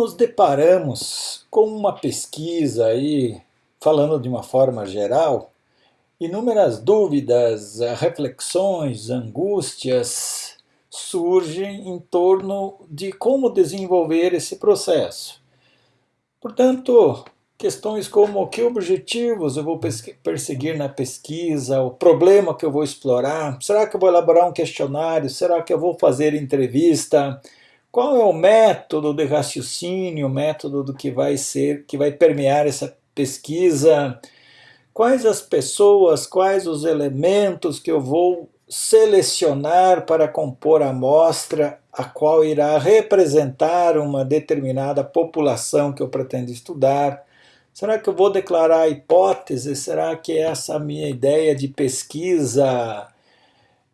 nos deparamos com uma pesquisa aí, falando de uma forma geral, inúmeras dúvidas, reflexões, angústias surgem em torno de como desenvolver esse processo. Portanto, questões como que objetivos eu vou perseguir na pesquisa, o problema que eu vou explorar, será que eu vou elaborar um questionário, será que eu vou fazer entrevista, qual é o método de raciocínio, o método do que vai ser, que vai permear essa pesquisa, quais as pessoas, quais os elementos que eu vou selecionar para compor a amostra, a qual irá representar uma determinada população que eu pretendo estudar, Será que eu vou declarar a hipótese? Será que essa minha ideia de pesquisa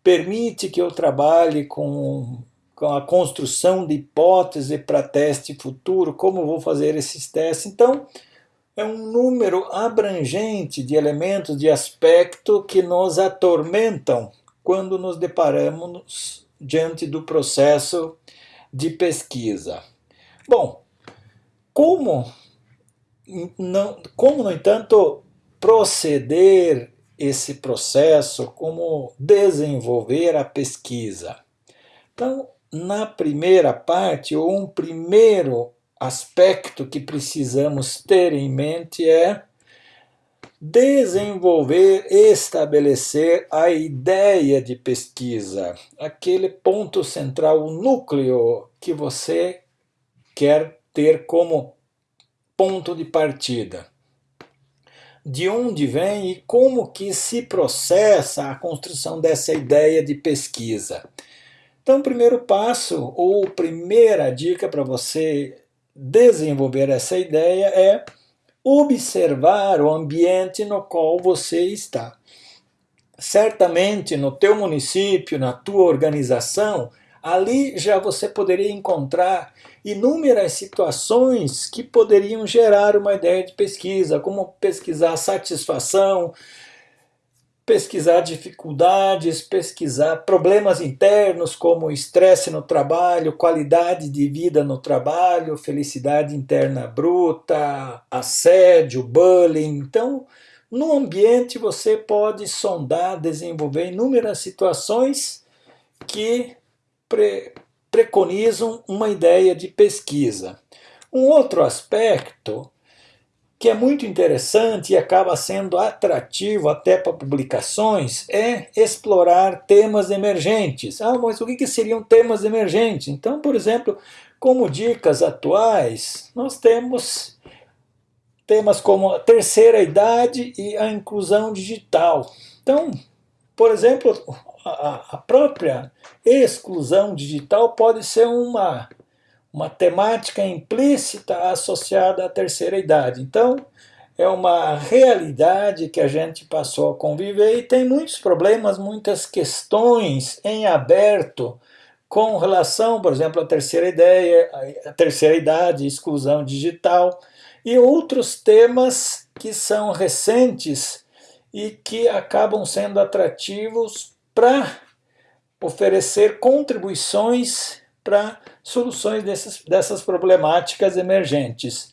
permite que eu trabalhe com a construção de hipótese para teste futuro? Como vou fazer esses testes? Então, é um número abrangente de elementos de aspecto que nos atormentam quando nos deparamos diante do processo de pesquisa. Bom, como não, como, no entanto, proceder esse processo, como desenvolver a pesquisa. Então, na primeira parte, ou um primeiro aspecto que precisamos ter em mente é desenvolver, estabelecer a ideia de pesquisa, aquele ponto central, o núcleo que você quer ter como ponto de partida. De onde vem e como que se processa a construção dessa ideia de pesquisa. Então, o primeiro passo, ou primeira dica para você desenvolver essa ideia é observar o ambiente no qual você está. Certamente no teu município, na tua organização, ali já você poderia encontrar inúmeras situações que poderiam gerar uma ideia de pesquisa, como pesquisar satisfação, pesquisar dificuldades, pesquisar problemas internos como estresse no trabalho, qualidade de vida no trabalho, felicidade interna bruta, assédio, bullying. Então, no ambiente você pode sondar, desenvolver inúmeras situações que pre preconizam uma ideia de pesquisa. Um outro aspecto que é muito interessante e acaba sendo atrativo até para publicações é explorar temas emergentes. Ah, mas o que seriam temas emergentes? Então, por exemplo, como dicas atuais, nós temos temas como a terceira idade e a inclusão digital. Então, por exemplo, a, própria exclusão digital pode ser uma, uma temática implícita associada à terceira idade. Então, é uma realidade que a gente passou a conviver e tem muitos problemas, muitas questões em aberto com relação, por exemplo, à terceira ideia, a terceira idade, exclusão digital e outros temas que são recentes e que acabam sendo atrativos para oferecer contribuições para soluções dessas, dessas problemáticas emergentes.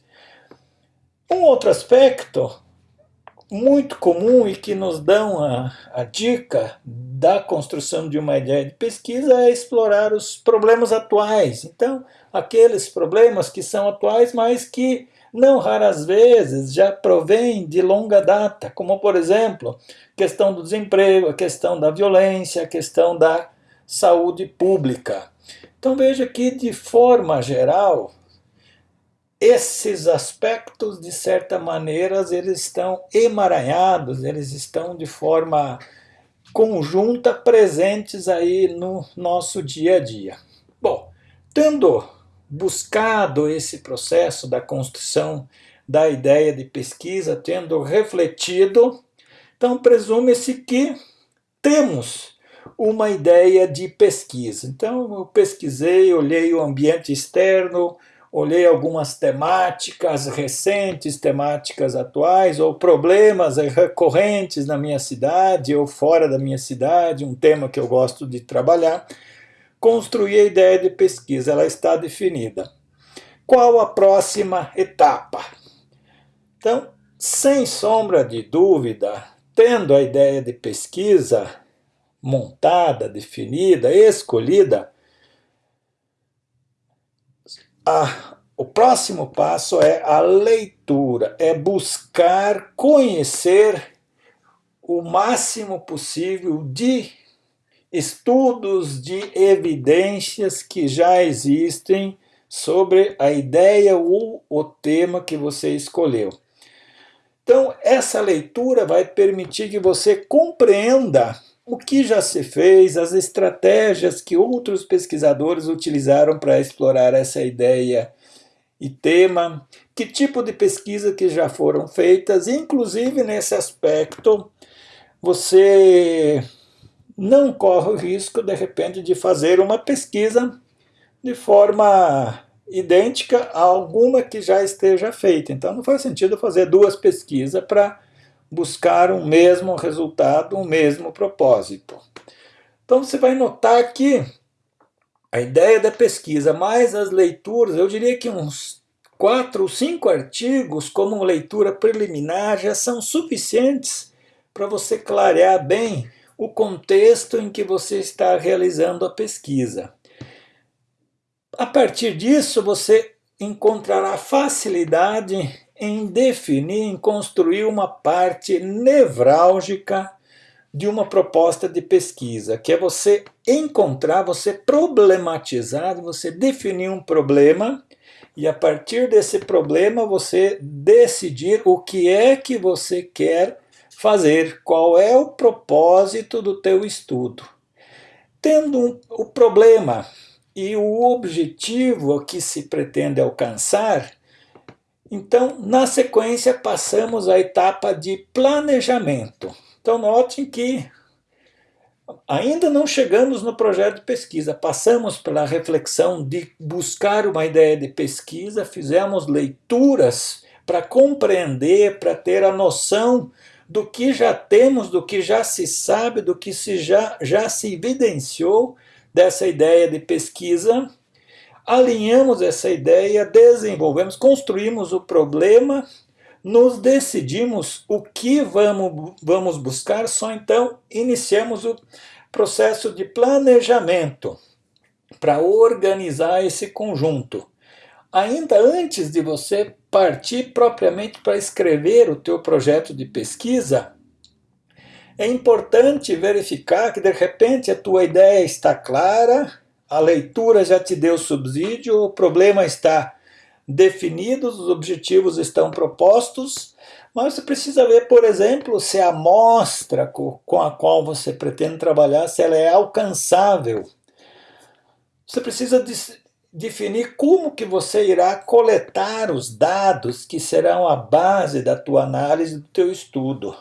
Um outro aspecto muito comum e que nos dão a, a dica da construção de uma ideia de pesquisa é explorar os problemas atuais. Então, aqueles problemas que são atuais, mas que não raras vezes já provém de longa data, como por exemplo, questão do desemprego, a questão da violência, a questão da saúde pública. Então veja que de forma geral, esses aspectos de certa maneira eles estão emaranhados, eles estão de forma conjunta presentes aí no nosso dia a dia. Bom, tendo buscado esse processo da construção da ideia de pesquisa, tendo refletido, então presume-se que temos uma ideia de pesquisa. Então eu pesquisei, olhei o ambiente externo, olhei algumas temáticas recentes, temáticas atuais, ou problemas recorrentes na minha cidade ou fora da minha cidade, um tema que eu gosto de trabalhar construir a ideia de pesquisa, ela está definida. qual a próxima etapa? Então, sem sombra de dúvida, tendo a ideia de pesquisa montada, definida, escolhida, a, o próximo passo é a leitura, é buscar conhecer o máximo possível de estudos, de evidências que já existem sobre a ideia ou o tema que você escolheu. Então, essa leitura vai permitir que você compreenda o que já se fez, as estratégias que outros pesquisadores utilizaram para explorar essa ideia e tema, que tipo de pesquisa que já foram feitas, inclusive nesse aspecto, você não corre o risco, de repente, de fazer uma pesquisa de forma idêntica a alguma que já esteja feita. Então não faz sentido fazer duas pesquisas para buscar um mesmo resultado, um mesmo propósito. Então você vai notar que a ideia da pesquisa mais as leituras, eu diria que uns quatro ou cinco artigos como leitura preliminar já são suficientes para você clarear bem o contexto em que você está realizando a pesquisa. A partir disso, você encontrará facilidade em definir, em construir uma parte nevrálgica de uma proposta de pesquisa, que é você encontrar, você problematizar, você definir um problema e a partir desse problema você decidir o que é que você quer fazer, qual é o propósito do teu estudo. Tendo um, o problema e o objetivo que se pretende alcançar, então, na sequência, passamos à etapa de planejamento. Então, notem que ainda não chegamos no projeto de pesquisa, passamos pela reflexão de buscar uma ideia de pesquisa, fizemos leituras para compreender, para ter a noção do que já temos, do que já se sabe, do que se já, já se evidenciou dessa ideia de pesquisa, alinhamos essa ideia, desenvolvemos, construímos o problema, nos decidimos o que vamos, vamos buscar, só então iniciamos o processo de planejamento para organizar esse conjunto. Ainda antes de você partir propriamente para escrever o teu projeto de pesquisa, é importante verificar que de repente a tua ideia está clara, a leitura já te deu subsídio, o problema está definido, os objetivos estão propostos, mas você precisa ver, por exemplo, se a amostra com a qual você pretende trabalhar, se ela é alcançável. Você precisa definir como que você irá coletar os dados que serão a base da tua análise, do teu estudo.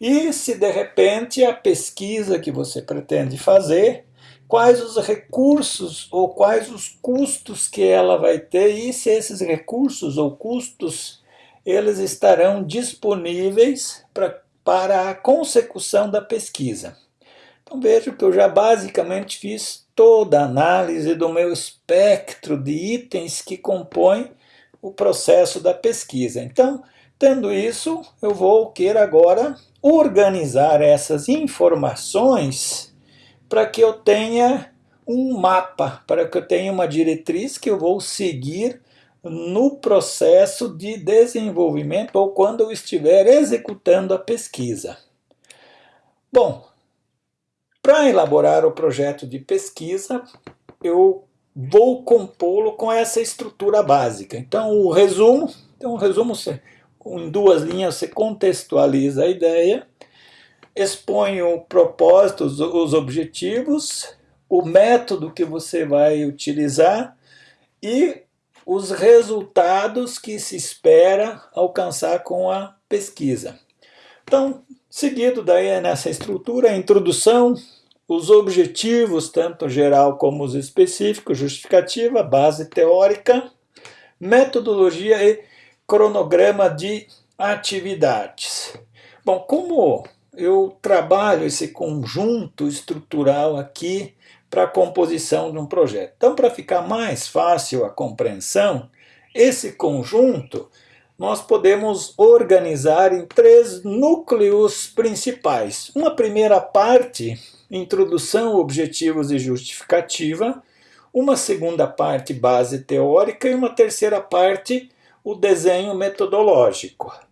E se de repente a pesquisa que você pretende fazer, quais os recursos ou quais os custos que ela vai ter e se esses recursos ou custos eles estarão disponíveis pra, para a consecução da pesquisa. Então veja que eu já basicamente fiz toda a análise do meu espectro de itens que compõem o processo da pesquisa. Então, tendo isso, eu vou querer agora organizar essas informações para que eu tenha um mapa, para que eu tenha uma diretriz que eu vou seguir no processo de desenvolvimento ou quando eu estiver executando a pesquisa. Bom, para elaborar o projeto de pesquisa, eu vou compô-lo com essa estrutura básica. Então, o resumo, então, o resumo em duas linhas você contextualiza a ideia, expõe o propósito, os, os objetivos, o método que você vai utilizar e os resultados que se espera alcançar com a pesquisa. Então, seguido daí nessa estrutura, a introdução, os objetivos, tanto geral como os específicos, justificativa, base teórica, metodologia e cronograma de atividades. Bom, como eu trabalho esse conjunto estrutural aqui para a composição de um projeto. Então, para ficar mais fácil a compreensão, esse conjunto nós podemos organizar em três núcleos principais. Uma primeira parte, introdução, objetivos e justificativa. Uma segunda parte, base teórica. E uma terceira parte, o desenho metodológico.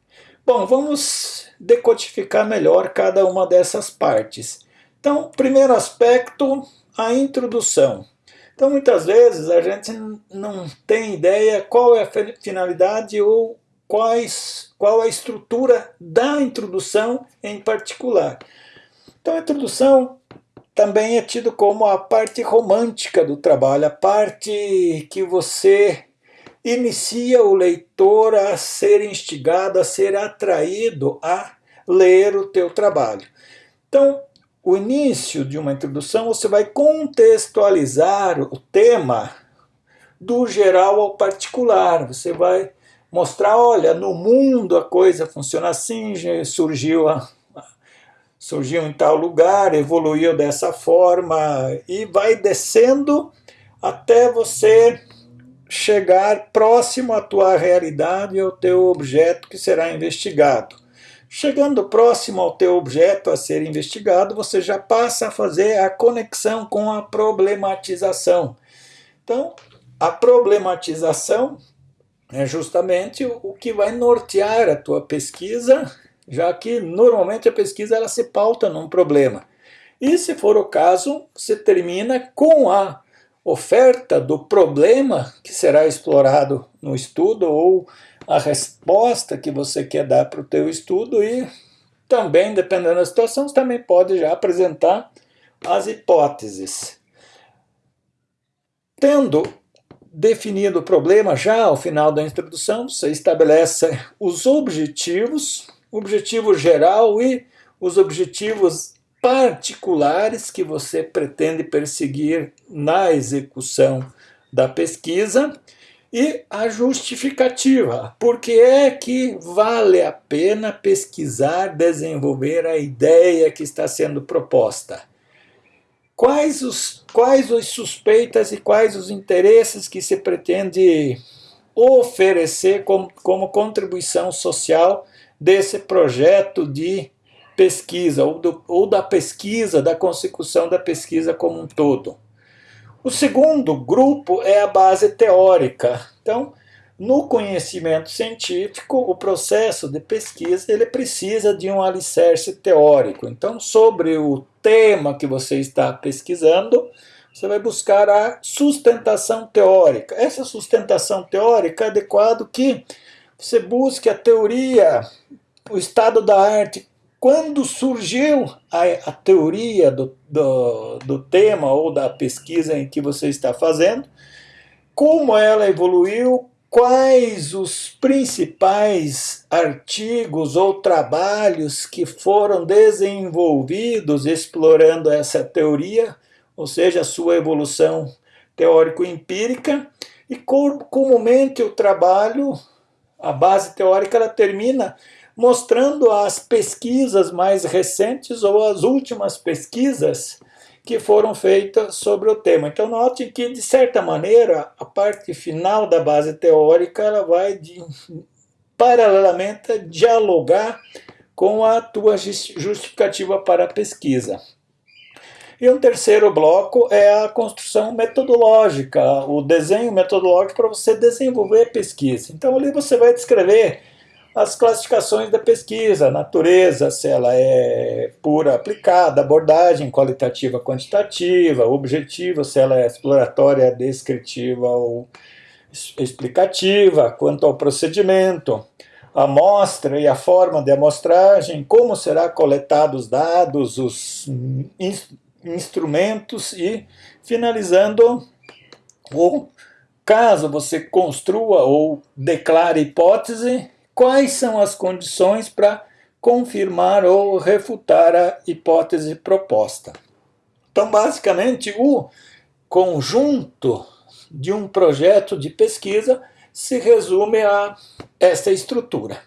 Bom, vamos decodificar melhor cada uma dessas partes. Então, primeiro aspecto, a introdução. Então, muitas vezes a gente não tem ideia qual é a finalidade ou quais, qual a estrutura da introdução em particular. Então, a introdução também é tido como a parte romântica do trabalho, a parte que você inicia o leitor a ser instigado, a ser atraído a ler o teu trabalho. Então, o início de uma introdução, você vai contextualizar o tema do geral ao particular. Você vai mostrar, olha, no mundo a coisa funciona assim, surgiu, a, surgiu em tal lugar, evoluiu dessa forma, e vai descendo até você chegar próximo à tua realidade e ao teu objeto que será investigado. Chegando próximo ao teu objeto a ser investigado, você já passa a fazer a conexão com a problematização. Então, a problematização é justamente o que vai nortear a tua pesquisa, já que normalmente a pesquisa ela se pauta num problema. E se for o caso, você termina com a oferta do problema que será explorado no estudo ou a resposta que você quer dar para o teu estudo e também, dependendo da situação, você também pode já apresentar as hipóteses. Tendo definido o problema já ao final da introdução, você estabelece os objetivos, objetivo geral e os objetivos particulares que você pretende perseguir na execução da pesquisa e a justificativa. Por que é que vale a pena pesquisar, desenvolver a ideia que está sendo proposta? Quais os, quais os suspeitas e quais os interesses que se pretende oferecer como, como contribuição social desse projeto de pesquisa, ou, do, ou da pesquisa, da consecução da pesquisa como um todo. O segundo grupo é a base teórica. Então, no conhecimento científico, o processo de pesquisa ele precisa de um alicerce teórico. Então, sobre o tema que você está pesquisando, você vai buscar a sustentação teórica. Essa sustentação teórica é adequado que você busque a teoria, o estado da arte quando surgiu a, a teoria do, do, do, tema ou da pesquisa em que você está fazendo, como ela evoluiu, quais os principais artigos ou trabalhos que foram desenvolvidos explorando essa teoria, ou seja, a sua evolução teórico-empírica, e comumente o trabalho, a base teórica, ela termina mostrando as pesquisas mais recentes ou as últimas pesquisas que foram feitas sobre o tema. Então note que, de certa maneira, a parte final da base teórica ela vai de, paralelamente dialogar com a tua justificativa para a pesquisa. E um terceiro bloco é a construção metodológica, o desenho metodológico para você desenvolver a pesquisa. Então ali você vai descrever as classificações da pesquisa, natureza, se ela é pura aplicada, abordagem qualitativa quantitativa, objetiva, se ela é exploratória, descritiva ou explicativa, quanto ao procedimento, a amostra e a forma de amostragem, como será coletado os dados, os in instrumentos e finalizando o caso você construa ou declare hipótese, quais são as condições para confirmar ou refutar a hipótese proposta. Então, basicamente, o conjunto de um projeto de pesquisa se resume a essa estrutura.